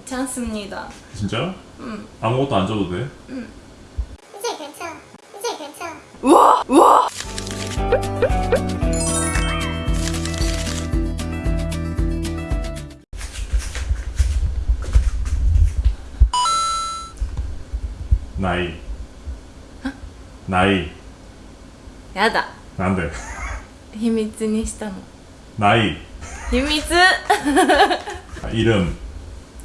괜찮습니다. 진짜? 응. 아무것도 안 줘도 돼? 이제 괜찮아. 이제 괜찮아. 우와! 우와! 나이 나이 やだ。なんで秘密にしたの。 나이 秘密 이름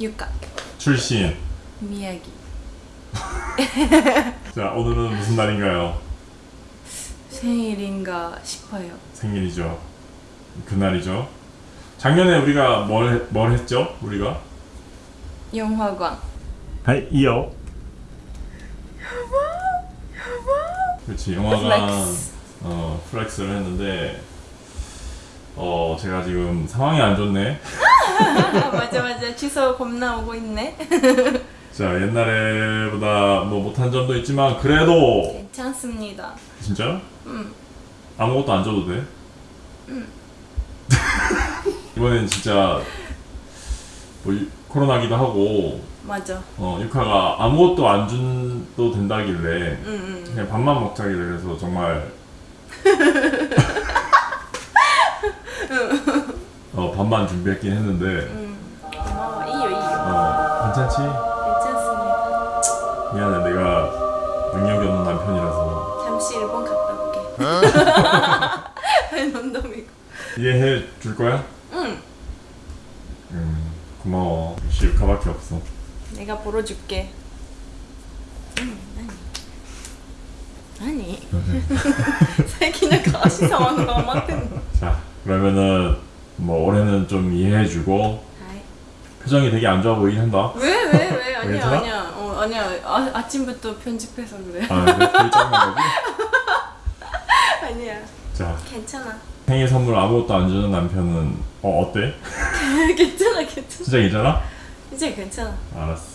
육각. 출신. 미야기. 자 오늘은 무슨 날인가요? 생일인가 싶어요. 생일이죠. 그날이죠. 작년에 우리가 뭘, 뭘 했죠? 우리가? 영화관 하이 네, 이어 그렇지 영화관. 플렉스. 어 flex를 했는데 어 제가 지금 상황이 안 좋네. 맞아 맞아. 취소 겁나 오고 있네. 자 옛날에보다 뭐 못한 점도 있지만 그래도 괜찮습니다. 진짜? 응. 아무것도 안 줘도 돼? 응. 이번엔 진짜 뭐 이- 코로나기도 하고 맞아. 어 유카가 아무것도 안 준도 된다길래 응 응. 그냥 밥만 먹자길래 그래서 정말 어, 밥만 준비했긴 했는데. 음. 어, 이요 이요 어, 괜찮지? 괜찮습니다. 미안해 내가 능력이 없는 남편이라서. 잠시 일본 갔다 올게. 농담이고. 이해해 줄 거야? 응. 음, 고마워. 역시 육화밖에 없어. 내가 벌어줄게. 응 아니. 아니. 살기는 가시상황으로 안 맞는 자 그러면은 뭐 올해는 좀 이해해주고 표정이 되게 안 좋아 보이긴 한다. 왜 왜 왜? 아니야 괜찮아? 아니야. 어 아니야. 아, 아침부터 편집해서 그래. 아 거지? 아니야. 자. 괜찮아. 생일 선물 아무것도 안 주는 남편은 어 어때? 괜찮아 괜찮아. 진짜 괜찮아? 이제 괜찮아. 알았어.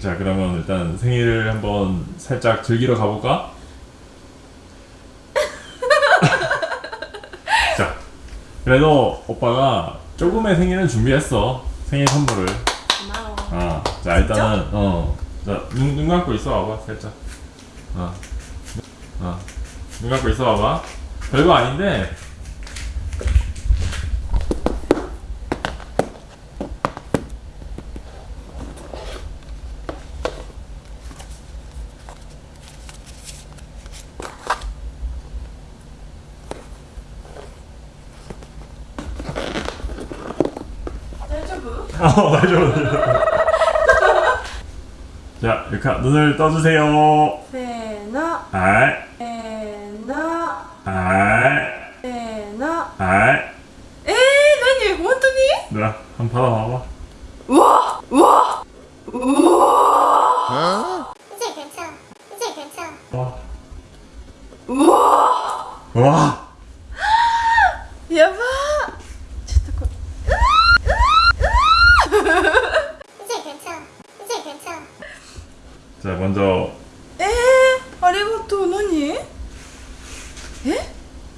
자 그러면 일단 생일을 한번 살짝 즐기러 가볼까? 그래도 오빠가 조금의 생일은 준비했어. 생일 선물을. 고마워. 어, 자 일단은 어, 자 눈 눈 감고 있어 봐봐 살짝. 어, 어, 눈 감고 있어 봐봐. 별거 아닌데 보여? 아 맞아 맞아. 자 이렇게 눈을 떠주세요. 세나 아이 에나 아이 에나. 아이 에이 나니 원투니? 누나 한번 받아봐봐. 우와 우와. 우와 어? 이제 괜찮아. 이제 괜찮아. 와. 우와. 와. 대박 자 먼저 えー、ありがとう何え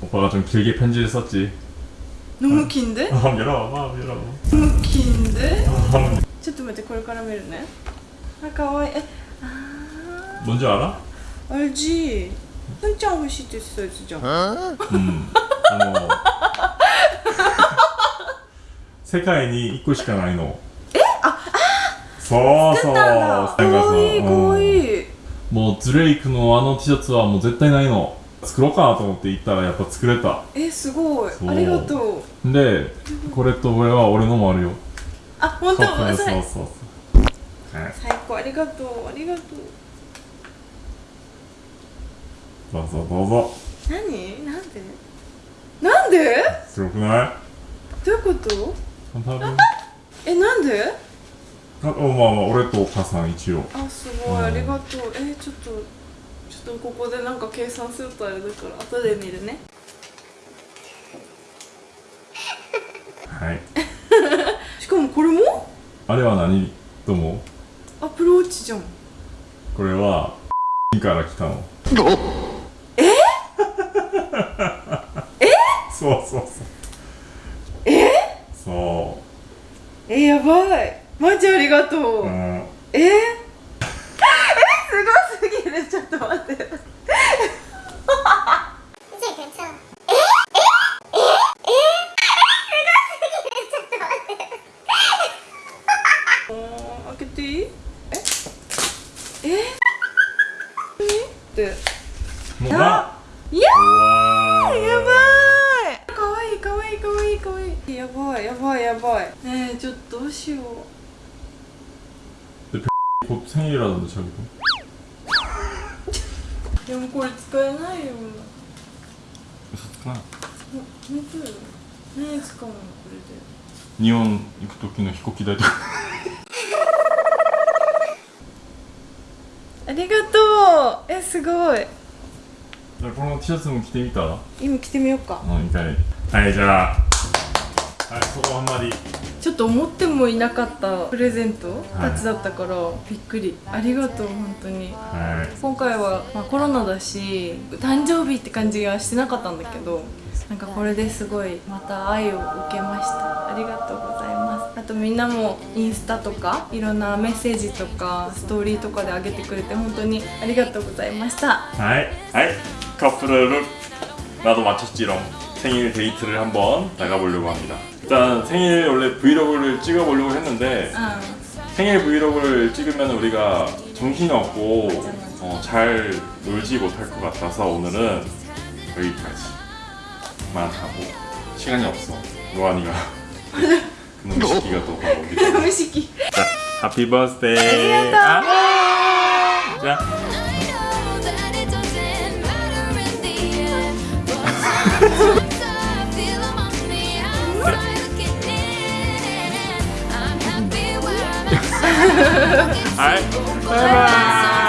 오빠가 좀 길게 편지를 썼지 飲む金で 한번 열어봐봐 한번 열어봐 飲む金で 한번 ちょっと待ってこれから見るねあかわいいえあ 뭔지 알아? ー 알지ふんちゃん欲しいって言ってたやつじゃん 음, 어, 世界に1個しかないのえあ そうそうなんだ。かわいいかわいい。いもうドレイクのあの T シャツはもう絶対ないの。作ろうかなと思って行ったらやっぱ作れた。えすごい。ありがとう。でこれとこれは俺のもあるよ。あ本当？そうそう最そう。そうはい。最高ありがとうありがとう。どうぞどうぞ。何？なんで？なんで？すごくない？どういうこと？えなんで？あまあまあ俺とお母さん一応。あすごい、うんありがとう。えちょっとちょっとここでなんか計算するとあれだから後で見るね。はい。しかもこれも？あれは何？と思う？アプローチじゃん。これはから来たの。え？そうそうそう。え？そえやばいマジありがとう、うん、え？え、すごすぎる。ちょっと待って。え？え？え？やばいやばいやばいねえ？ちょっとどうしよう 곧 생일이라던데 자기도 でもこれ使えないよ 嘘つくな本当よ何使うのこれで日本行く時の飛行機代とかありがとうえすごいこの T シャツも着てみたら今着てみようかうん一回はいじゃあ はいそこはあんまりちょっと思ってもいなかったプレゼントはいたちだったから、びっくりありがとう本当にはい今回は、まあ、コロナだし誕生日って感じがしてなかったんだけどなんかこれですごいまた愛を受けましたありがとうございますあとみんなもインスタとかいろんなメッセージとかストーリーとかであげてくれて本当にありがとうございました 하이 하이 커플 룩 나도 맞췄지롱 생일 데이트를 한번 나가보려고 합니다 일단 생일 원래 브이로그를 찍어보려고 했는데 어. 생일 브이로그를 찍으면 우리가 정신이 없고 어, 잘 놀지 못할 것 같아서 오늘은 여기까지만 하고. 시간이 없어. 노안이가 놈의 식기가 또 하고. 놈의 식기. 자 하피 버스데이 아! 자 はいバイバイ